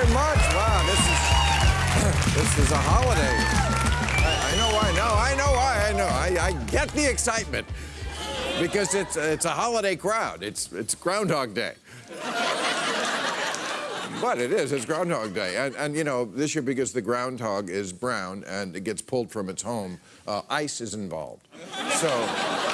very much. Wow, this is this is a holiday. I, I know why. No, I know why. I know. I, I get the excitement because it's it's a holiday crowd. It's it's Groundhog Day. But it is. It's Groundhog Day, and and you know this year because the groundhog is brown and it gets pulled from its home, uh, ice is involved. So.